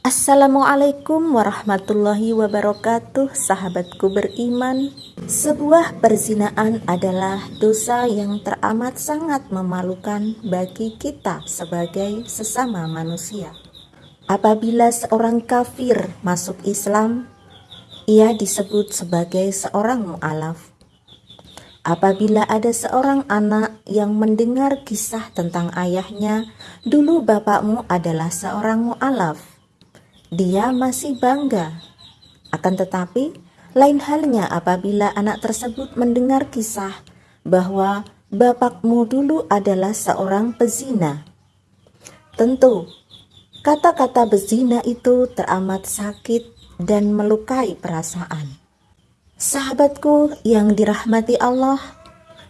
Assalamualaikum warahmatullahi wabarakatuh Sahabatku beriman. Sebuah perzinaan adalah dosa yang teramat sangat memalukan bagi kita sebagai sesama manusia. Apabila seorang kafir masuk Islam Ia disebut sebagai seorang mu'alaf. Apabila ada seorang anak yang mendengar kisah tentang ayahnya Dulu bapakmu adalah seorang mu'alaf dia masih bangga. Akan tetapi, lain halnya apabila anak tersebut mendengar kisah bahwa bapakmu dulu adalah seorang pezina. Tentu, kata-kata bezina itu teramat sakit dan melukai perasaan. Sahabatku yang dirahmati Allah,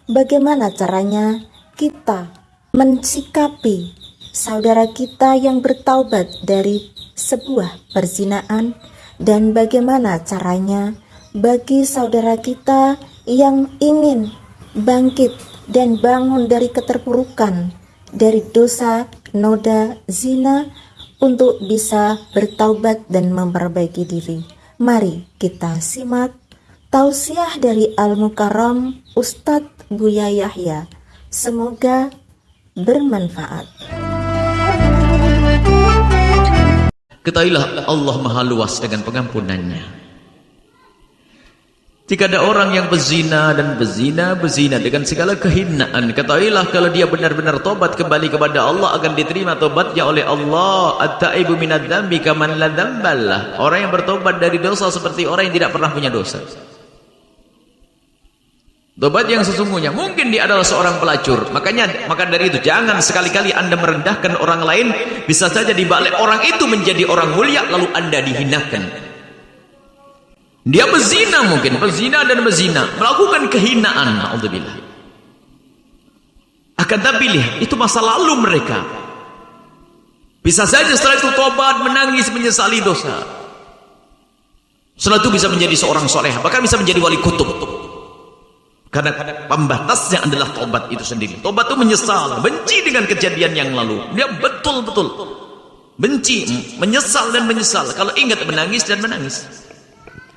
bagaimana caranya kita mensikapi saudara kita yang bertaubat dari sebuah perzinaan dan bagaimana caranya bagi saudara kita yang ingin bangkit dan bangun dari keterpurukan dari dosa noda zina untuk bisa bertaubat dan memperbaiki diri. Mari kita simak tausiah dari Al-Mukarram Ustadz Buya Yahya. Semoga bermanfaat. Ketahuilah Allah maha luas dengan pengampunannya. Jika ada orang yang berzina dan berzina, berzina dengan segala kehinaan. Ketahuilah kalau dia benar-benar tobat kembali kepada Allah akan diterima tobatnya oleh Allah. At-ta'ibu minad dhambi kaman la. Orang yang bertobat dari dosa seperti orang yang tidak pernah punya dosa. Tobat yang sesungguhnya mungkin dia adalah seorang pelacur. Makanya maka dari itu jangan sekali-kali Anda merendahkan orang lain, bisa saja dibalik orang itu menjadi orang mulia lalu Anda dihinakan. Dia berzina mungkin, berzina dan berzina, melakukan kehinaan, naudzubillah. Akan tapi lihat, itu masa lalu mereka. Bisa saja setelah itu tobat, menangis, menyesali dosa. Setelah itu bisa menjadi seorang soleh, bahkan bisa menjadi wali kutub. Karena pembatasnya adalah tobat itu sendiri. Tobat itu menyesal, benci dengan kejadian yang lalu. Dia betul-betul benci, menyesal dan menyesal. Kalau ingat menangis dan menangis.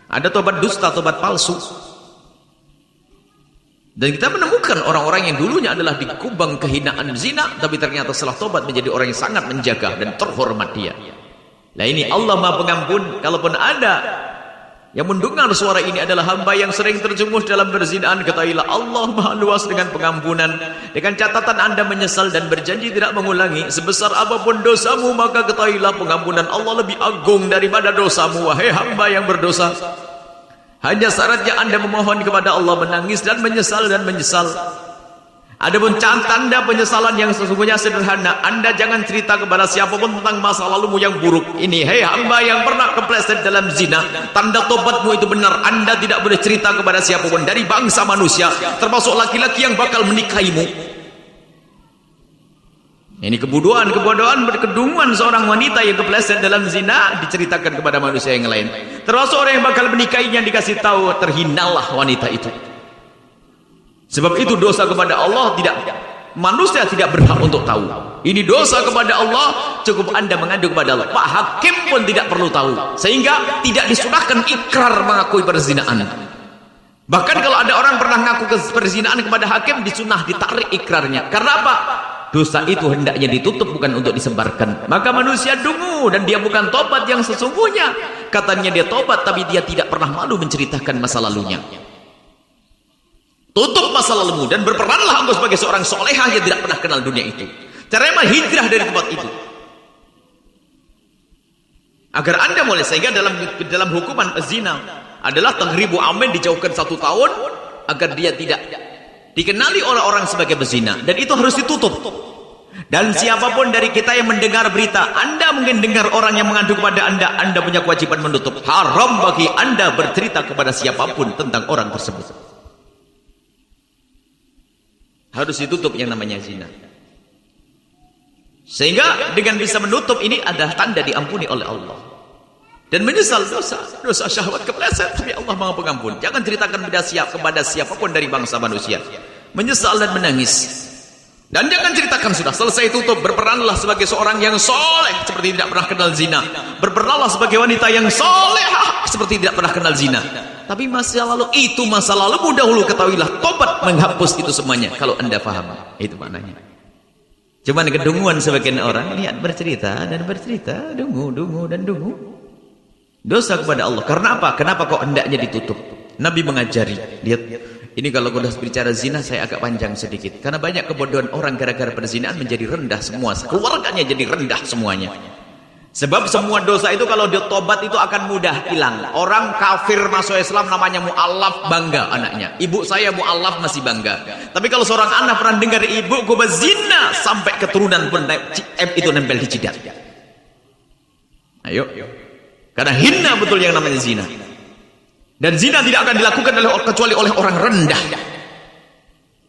Ada tobat dusta, tobat palsu. Dan kita menemukan orang-orang yang dulunya adalah di kubang kehinaan zina, tapi ternyata setelah tobat menjadi orang yang sangat menjaga dan terhormat dia. Nah ini Allah Maha Pengampun, kalaupun ada yang mendengar suara ini adalah hamba yang sering terjerumus dalam berzinaan. Ketahuilah Allah maha luas dengan pengampunan. Dengan catatan anda menyesal dan berjanji tidak mengulangi. Sebesar apapun dosamu maka ketahuilah pengampunan Allah lebih agung daripada dosamu. Wahai hamba yang berdosa. Hanya syaratnya anda memohon kepada Allah menangis dan menyesal dan menyesal. Adapun tanda penyesalan yang sesungguhnya sederhana. Anda jangan cerita kepada siapa pun tentang masa lalumu yang buruk. Ini, hei hamba yang pernah kepleset dalam zina. Tanda tobatmu itu benar. Anda tidak boleh cerita kepada siapa pun dari bangsa manusia. Termasuk laki-laki yang bakal menikahimu. Ini kebodohan, kebodohan berkedungan seorang wanita yang kepleset dalam zina diceritakan kepada manusia yang lain. Termasuk orang yang bakal menikahinya dikasih tahu terhinalah wanita itu. Sebab itu dosa kepada Allah tidak manusia tidak berhak untuk tahu. Ini dosa kepada Allah cukup anda mengadu kepada Allah. Pak Hakim pun tidak perlu tahu. Sehingga tidak disunahkan ikrar mengakui perzinaan. Bahkan kalau ada orang pernah mengaku perzinaan kepada hakim disunah ditarik ikrarnya. Karena apa? Dosa itu hendaknya ditutup bukan untuk disebarkan. Maka manusia dungu dan dia bukan tobat yang sesungguhnya. Katanya dia tobat tapi dia tidak pernah malu menceritakan masa lalunya. Tutup masa lalumu dan berperanlah engkau sebagai seorang solehah yang tidak pernah kenal dunia itu. Caranya hijrah dari tempat itu. Agar anda mulai sehingga dalam dalam hukuman zina adalah tangribu amin dijauhkan satu tahun agar dia tidak dikenali oleh orang sebagai bezina dan itu harus ditutup. Dan siapa pun dari kita yang mendengar berita, anda mungkin dengar orang yang mengadu kepada anda, anda punya kewajiban menutup. Haram bagi anda bercerita kepada siapa pun tentang orang tersebut harus ditutup yang namanya zina. Sehingga dengan bisa menutup ini adalah tanda diampuni oleh Allah. Dan menyesal dosa dosa syahwat kepleset. Tapi Allah maha pengampun. Jangan ceritakan kepada siap kepada siapa pun dari bangsa manusia. Menyesal dan menangis. Dan jangan ceritakan sudah selesai tutup. Berperanlah sebagai seorang yang soleh. Seperti tidak pernah kenal zina. Berperanlah sebagai wanita yang soleh seperti tidak pernah kenal zina. Tapi masa lalu itu masa lalu dahulu ketahuilah tobat menghapus itu semuanya. Kalau anda faham itu maknanya. Cuman kedunguan sebagian orang lihat bercerita dan bercerita dungu dungu dan dungu. Dosa kepada Allah. Karena apa? Kenapa kok hendaknya ditutup? Nabi mengajari. Lihat ini kalau sudah bicara zina saya agak panjang sedikit. Karena banyak kebodohan orang gara-gara perzinaan menjadi rendah semua. Keluarganya jadi rendah semuanya. Sebab semua dosa itu kalau dia tobat itu akan mudah hilang. Orang kafir masuk Islam namanya mu'allaf bangga anaknya. Ibu saya mu'allaf masih bangga. Tapi kalau seorang anak pernah dengar ibu gue berzina sampai keturunan pun itu nempel di jidat. Ayo. Karena hina betul yang namanya zina. Dan zina tidak akan dilakukan oleh kecuali oleh orang rendah.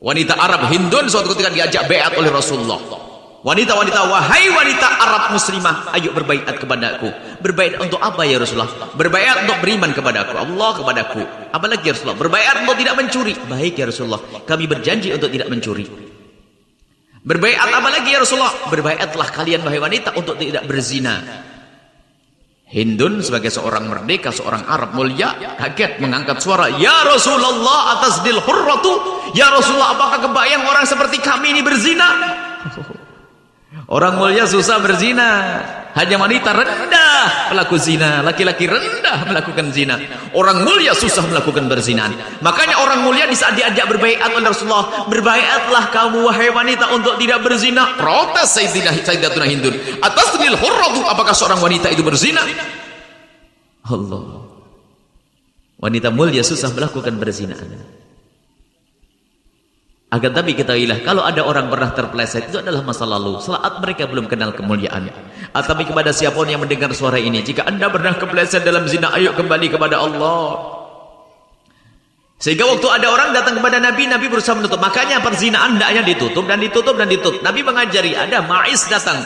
Wanita Arab Hindun suatu ketika diajak beat oleh Rasulullah. Wanita-wanita, wahai wanita Arab muslimah, ayo berbaikat kepadaku. Berbaikat untuk apa ya Rasulullah? Berbaikat untuk beriman kepadaku, Allah kepadaku. Apalagi ya Rasulullah? Berbaikat untuk tidak mencuri. Baik ya Rasulullah, kami berjanji untuk tidak mencuri. Berbaikat apa lagi ya Rasulullah? Berbaiatlah kalian wahai wanita untuk tidak berzina. Hindun sebagai seorang merdeka, seorang Arab mulia, kaget mengangkat suara, Ya Rasulullah atas dil hurratu, Ya Rasulullah apakah kebayang orang seperti kami ini berzina? Orang mulia susah berzina. Hanya wanita rendah pelaku zina. Laki-laki rendah melakukan zina. Orang mulia susah melakukan berzinaan. Makanya orang mulia di saat diajak berbaikat oleh Rasulullah. Berbaiatlah kamu wahai wanita untuk tidak berzina. Protes Sayyidina Sayyidatuna Hindun. Atas tenil hurratu. Apakah seorang wanita itu berzina? Allah. Wanita mulia susah melakukan berzinaan. Agar tapi kita ilah, kalau ada orang pernah terpeleset itu adalah masa lalu. Saat mereka belum kenal kemuliaan. Atau kepada siapa pun yang mendengar suara ini, jika anda pernah kepleset dalam zina, ayo kembali kepada Allah. Sehingga waktu ada orang datang kepada Nabi, Nabi berusaha menutup. Makanya perzinaan hendaknya ditutup dan ditutup dan ditutup. Nabi mengajari, ada Ma'is datang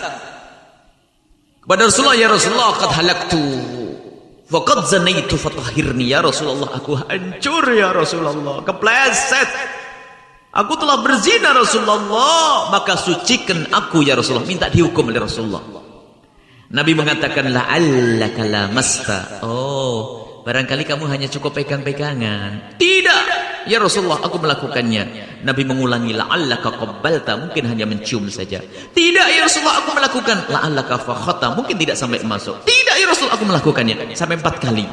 kepada Rasulullah, ya Rasulullah, qad halaktu. Faqad zanaitu fatahirni ya Rasulullah, aku hancur ya Rasulullah, kepleset. Aku telah berzina Rasulullah, maka sucikan aku ya Rasulullah. Minta dihukum oleh Rasulullah. Nabi mengatakan la'allaka lamasta. Oh, barangkali kamu hanya cukup pegang-pegangan. Tidak. Ya Rasulullah, aku melakukannya. Nabi mengulangi la'allaka qabbalta, mungkin hanya mencium saja. Tidak ya Rasulullah, aku melakukan la'allaka fakhata, mungkin tidak sampai masuk. Tidak ya Rasulullah, aku melakukannya sampai empat kali.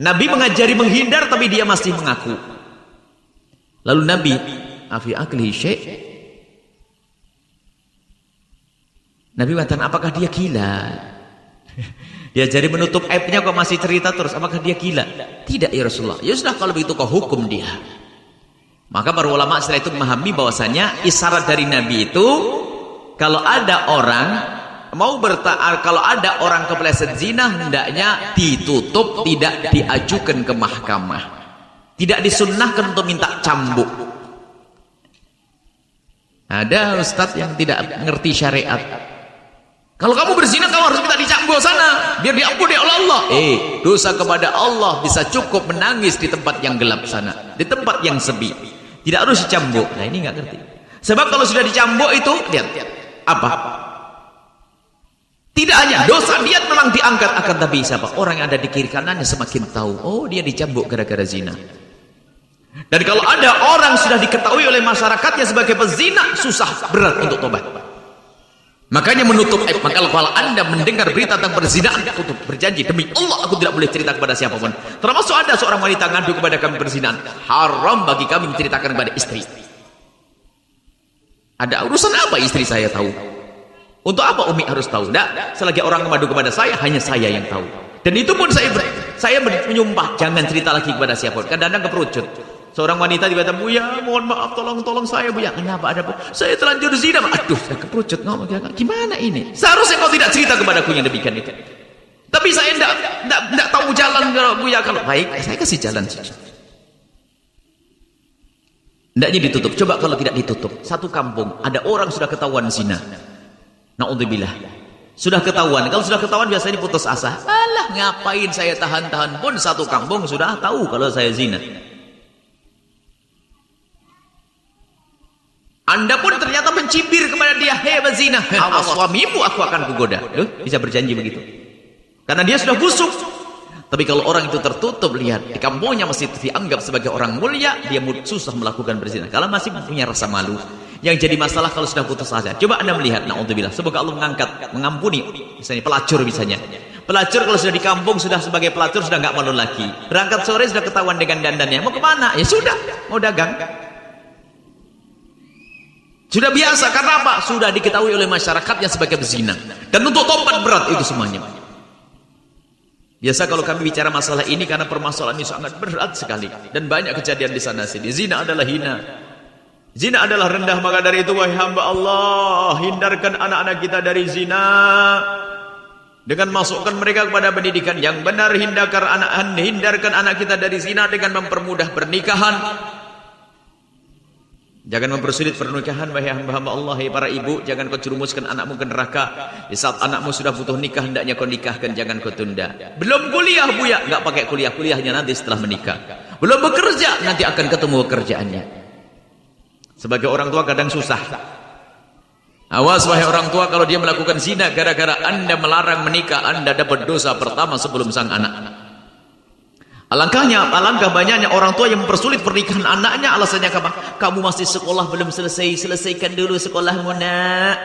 Nabi mengajari menghindar tapi dia masih mengaku. Lalu Nabi afi akli syekh Nabi mengatakan apakah dia gila? Dia jadi menutup aibnya kok masih cerita terus apakah dia gila? Tidak ya Rasulullah. Ya sudah kalau begitu kau hukum dia. Maka para ulama setelah itu memahami bahwasanya isyarat dari Nabi itu kalau ada orang mau bertaar kalau ada orang kepleset zina hendaknya ditutup tidak diajukan ke mahkamah tidak disunnahkan untuk minta cambuk ada ustadz yang tidak ngerti syariat. Kalau kamu berzina, kamu harus minta dicambuk sana. Biar diampuni oleh Allah. Eh, dosa kepada Allah bisa cukup menangis di tempat yang gelap sana. Di tempat yang sepi. Tidak harus dicambuk. Nah ini nggak ngerti. Sebab kalau sudah dicambuk itu, lihat. Apa? Tidak hanya dosa dia memang diangkat akan tapi siapa orang yang ada di kiri kanannya semakin tahu oh dia dicambuk gara-gara zina dan kalau ada orang sudah diketahui oleh masyarakatnya sebagai pezina, susah berat untuk tobat. Makanya menutup aib. Maka kalau anda mendengar berita tentang perzinahan, tutup. Berjanji, demi Allah aku tidak boleh cerita kepada siapa pun. Termasuk ada seorang wanita ngadu kepada kami perzinahan. Haram bagi kami menceritakan kepada istri. Ada urusan apa istri saya tahu? Untuk apa Umi harus tahu? Tidak, selagi orang mengadu kepada saya, hanya saya yang tahu. Dan itu pun saya saya menyumpah, jangan cerita lagi kepada siapa pun. Kadang-kadang keperucut. Seorang wanita dikata, Buya, mohon maaf, tolong, tolong saya, Buya. Kenapa ada, Bu? Saya terlanjur zina. Aduh, saya keperucut ngomong. Gimana ini? Seharusnya kau tidak cerita kepadaku yang demikian itu. Tapi saya tidak tidak tidak tahu jalan Buya. Kalau baik, saya kasih jalan. Hendaknya ditutup. Coba kalau tidak ditutup. Satu kampung, ada orang sudah ketahuan zina. Na'udzubillah. Sudah ketahuan. Kalau sudah ketahuan biasanya putus asa. Alah, ngapain saya tahan-tahan pun satu kampung sudah tahu kalau saya zina. Anda pun ternyata mencibir kepada dia, hei bezina, awas suamimu aku akan kugoda. Loh, bisa berjanji begitu. Karena dia sudah busuk. Tapi kalau orang itu tertutup, lihat, di kampungnya masih dianggap sebagai orang mulia, dia susah melakukan berzina. Kalau masih punya rasa malu, yang jadi masalah kalau sudah putus asa. Coba anda melihat, na'udzubillah, semoga Allah mengangkat, mengampuni, misalnya pelacur misalnya. Pelacur kalau sudah di kampung, sudah sebagai pelacur, sudah nggak malu lagi. Berangkat sore sudah ketahuan dengan dandannya. Mau ke mana? Ya sudah, mau dagang. Sudah biasa, karena apa? Sudah diketahui oleh masyarakatnya sebagai bezina. Dan untuk tobat berat itu semuanya. Biasa kalau kami bicara masalah ini karena permasalahan ini sangat berat sekali. Dan banyak kejadian di sana sini. Zina adalah hina. Zina adalah rendah. Maka dari itu, wahai hamba Allah, hindarkan anak-anak kita dari zina. Dengan masukkan mereka kepada pendidikan yang benar. Hindarkan anak, hindarkan anak kita dari zina dengan mempermudah pernikahan. Jangan mempersulit pernikahan wahai hamba-hamba Allah ya para ibu. Jangan kau cerumuskan anakmu ke neraka. Di saat anakmu sudah butuh nikah hendaknya kau nikahkan jangan kau tunda. Belum kuliah buya. Enggak pakai kuliah. Kuliahnya nanti setelah menikah. Belum bekerja nanti akan ketemu pekerjaannya sebagai orang tua kadang susah. Awas wahai orang tua kalau dia melakukan zina gara-gara anda melarang menikah anda dapat dosa pertama sebelum sang anak Alangkahnya, alangkah banyaknya orang tua yang mempersulit pernikahan anaknya alasannya apa? Kamu masih sekolah belum selesai, selesaikan dulu sekolahmu nak.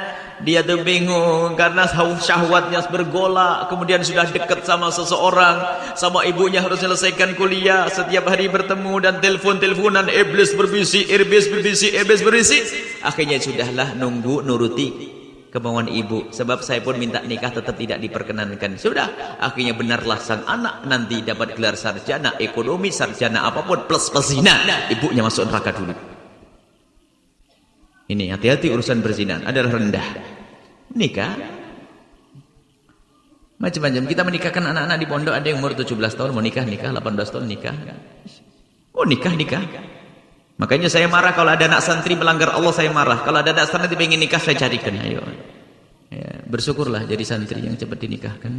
Dia tuh bingung karena syahwatnya bergolak, kemudian sudah dekat sama seseorang, sama ibunya harus selesaikan kuliah, setiap hari bertemu dan telepon-teleponan, iblis berbisik, iblis berbisik, iblis berbisik. Akhirnya sudahlah nunggu nuruti kemauan ibu. Sebab saya pun minta nikah tetap tidak diperkenankan. Sudah akhirnya benarlah sang anak nanti dapat gelar sarjana ekonomi sarjana apa pun plus pezina ibunya masuk neraka dulu. Ini hati-hati urusan berzina adalah rendah. Nikah? Macam-macam. Kita menikahkan anak-anak di pondok. Ada yang umur 17 tahun mau nikah nikah. 18 tahun nikah. Oh nikah nikah Makanya saya marah kalau ada anak santri melanggar Allah saya marah. Kalau ada anak santri ingin nikah saya carikan. Ayo. Ya, bersyukurlah jadi santri yang cepat dinikahkan.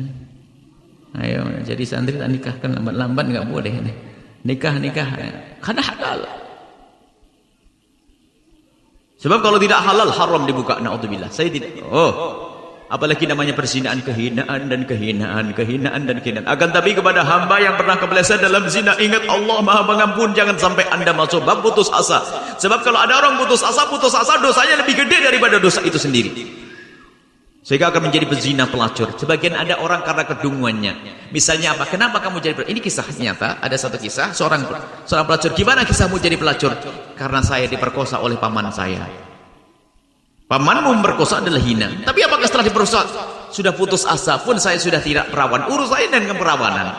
Ayo, jadi santri tak nikahkan lambat-lambat enggak boleh nih. Nikah nikah karena halal. Sebab kalau tidak halal haram dibuka naudzubillah. Saya tidak. Oh. Apalagi namanya perzinaan kehinaan dan kehinaan, kehinaan dan kehinaan. Akan tapi kepada hamba yang pernah kepleset dalam zina, ingat Allah Maha Pengampun, jangan sampai Anda masuk bab putus asa. Sebab kalau ada orang putus asa, putus asa dosanya lebih gede daripada dosa itu sendiri. Sehingga akan menjadi pezina pelacur. Sebagian ada orang karena kedunguannya. Misalnya apa? Kenapa kamu jadi pelacur? Ini kisah nyata. Ada satu kisah seorang seorang pelacur. Gimana kisahmu jadi pelacur? Karena saya diperkosa oleh paman saya. Pamanmu memperkosa adalah hina. Tapi apakah setelah diperkosa sudah putus asa pun saya sudah tidak perawan. Urus saya dengan keperawanan.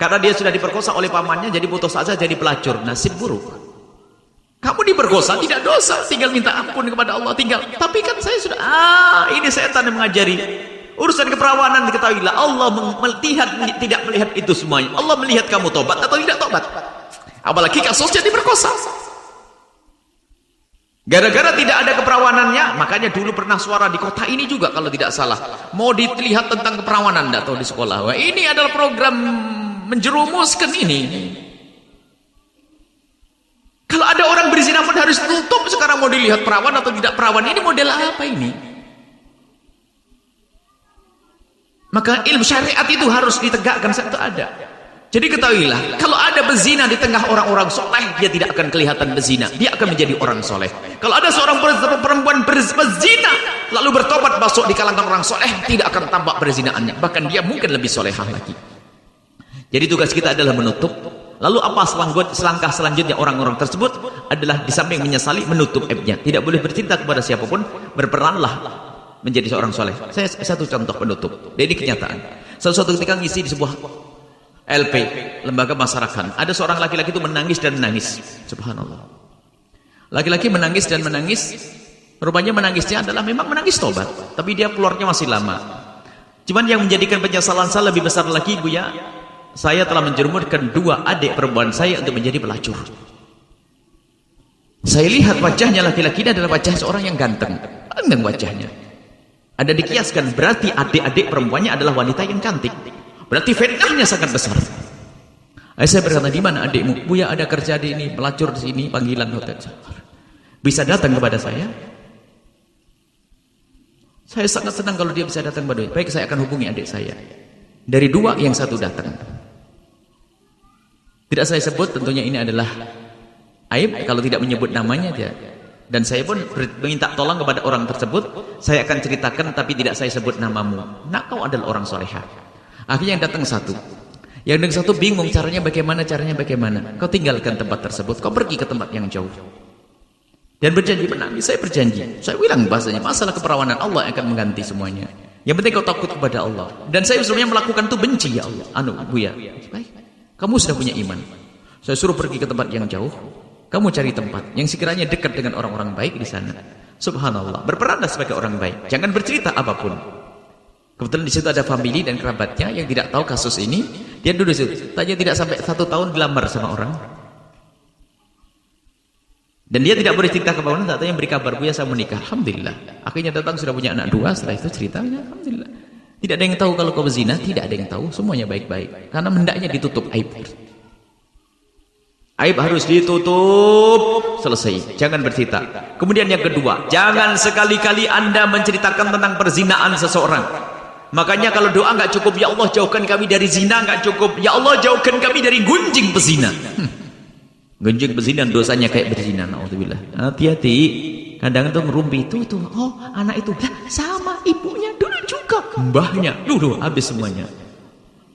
Karena dia sudah diperkosa oleh pamannya jadi putus asa jadi pelacur. Nasib buruk. Kamu diperkosa tidak dosa, tinggal minta ampun kepada Allah tinggal. Tapi kan saya sudah ah ini setan yang mengajari. Urusan keperawanan diketahuilah Allah melihat tidak melihat itu semuanya. Allah melihat kamu tobat atau tidak tobat. Apalagi kasusnya diperkosa. Gara-gara tidak ada keperawanannya, makanya dulu pernah suara di kota ini juga kalau tidak salah. Mau dilihat tentang keperawanan, tidak tahu di sekolah. Wah, ini adalah program menjerumuskan ini. Kalau ada orang berzina pun harus tutup sekarang mau dilihat perawan atau tidak perawan. Ini model apa ini? Maka ilmu syariat itu harus ditegakkan saat itu ada. Jadi ketahuilah, kalau ada bezina di tengah orang-orang soleh, dia tidak akan kelihatan bezina. Dia akan menjadi orang soleh. Kalau ada seorang perempuan berzina, lalu bertobat masuk di kalangan orang soleh, tidak akan tampak berzinaannya. Bahkan dia mungkin lebih solehah lagi. Jadi tugas kita adalah menutup. Lalu apa selangkah selanjutnya orang-orang tersebut adalah di samping menyesali, menutup aibnya. Tidak boleh bercinta kepada siapa pun, berperanlah menjadi seorang soleh. Saya satu contoh penutup. Ini kenyataan. Suatu ketika ngisi di sebuah LP, lembaga masyarakat. Ada seorang laki-laki itu menangis dan menangis. Subhanallah. Laki-laki menangis dan menangis. Rupanya menangisnya adalah memang menangis tobat. Tapi dia keluarnya masih lama. Cuman yang menjadikan penyesalan saya lebih besar lagi, Bu ya. Saya telah menjerumurkan dua adik perempuan saya untuk menjadi pelacur. Saya lihat wajahnya laki-laki ini adalah wajah seorang yang ganteng. Ganteng wajahnya. Ada dikiaskan, berarti adik-adik perempuannya adalah wanita yang cantik. Berarti fitnahnya sangat besar. Saya berkata, di mana adikmu? Buya ada kerja di ini, pelacur di sini, panggilan hotel. bisa datang kepada saya? Saya sangat senang kalau dia bisa datang kepada saya. Baik, saya akan hubungi adik saya. Dari dua, yang satu datang. Tidak saya sebut, tentunya ini adalah aib. Kalau tidak menyebut namanya, dia. Dan saya pun minta tolong kepada orang tersebut. Saya akan ceritakan, tapi tidak saya sebut namamu. Nak kau adalah orang solehah. Akhirnya yang datang satu. Yang dengan satu bingung caranya bagaimana, caranya bagaimana. Kau tinggalkan tempat tersebut, kau pergi ke tempat yang jauh. Dan berjanji menangis, saya berjanji. Saya bilang bahasanya, masalah keperawanan Allah akan mengganti semuanya. Yang penting kau takut kepada Allah. Dan saya sebenarnya melakukan itu benci ya Allah. Anu, Bu ya. Baik. Kamu sudah punya iman. Saya suruh pergi ke tempat yang jauh. Kamu cari tempat yang sekiranya dekat dengan orang-orang baik di sana. Subhanallah. Berperanlah sebagai orang baik. Jangan bercerita apa pun. Kebetulan di situ ada family dan kerabatnya yang tidak tahu kasus ini. Dia duduk situ. Tanya tidak sampai satu tahun dilamar sama orang. Dan dia tidak boleh cerita ke bawah, tak yang beri kabar, Buya saya menikah. Alhamdulillah. Akhirnya datang sudah punya anak dua, setelah itu ceritanya, Alhamdulillah. Tidak ada yang tahu kalau kau berzina, tidak ada yang tahu, semuanya baik-baik. Karena hendaknya ditutup aib. Aib harus ditutup, selesai. Jangan bercerita. Kemudian yang kedua, jangan sekali-kali anda menceritakan tentang perzinaan seseorang. Makanya kalau doa nggak cukup, ya Allah jauhkan kami dari zina, nggak cukup. Ya Allah jauhkan kami dari gunjing pezina. Hmm. Genjing berzina dosanya kayak berzina. Alhamdulillah. Hati-hati. Kadang itu ngerumpi itu tuh. Oh, anak itu lah sama ibunya dulu juga. Mbahnya dulu habis semuanya.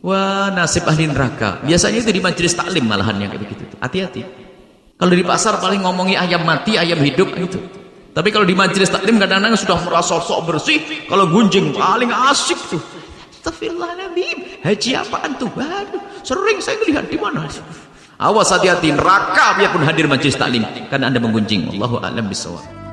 Wah, nasib ahli neraka. Biasanya itu di majelis taklim malahan yang kayak begitu. Hati-hati. Kalau di pasar paling ngomongi ayam mati, ayam hidup itu. Tapi kalau di majelis taklim kadang-kadang sudah merasa sok bersih, kalau gunjing paling asik tuh. Astagfirullahaladzim. Haji apaan tuh? Waduh, sering saya lihat di mana? Awas hati-hati neraka biarpun hadir majlis taklim karena Anda menggunjing. Allahu a'lam bishawab.